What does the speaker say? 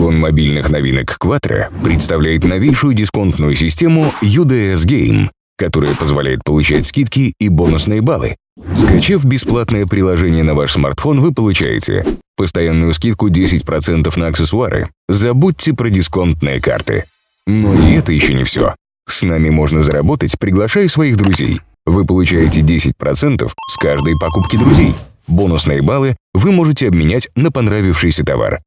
Салон мобильных новинок Quattro представляет новейшую дисконтную систему UDS Game, которая позволяет получать скидки и бонусные баллы. Скачав бесплатное приложение на ваш смартфон, вы получаете постоянную скидку 10% на аксессуары. Забудьте про дисконтные карты. Но и это еще не все. С нами можно заработать, приглашая своих друзей. Вы получаете 10% с каждой покупки друзей. Бонусные баллы вы можете обменять на понравившийся товар.